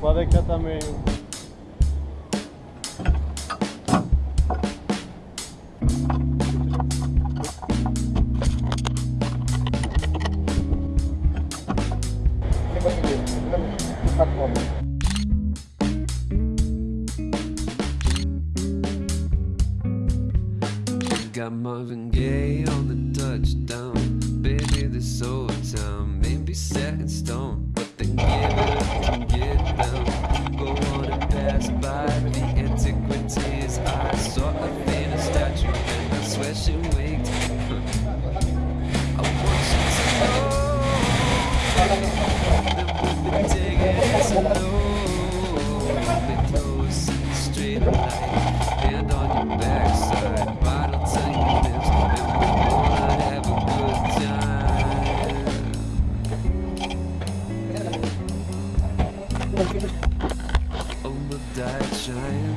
Pode cá também. Got Marvin Gaye on the touchdown. Taking it slow. Straight hand on your backside, bottle to your lips, and we gonna have a good time. Die trying.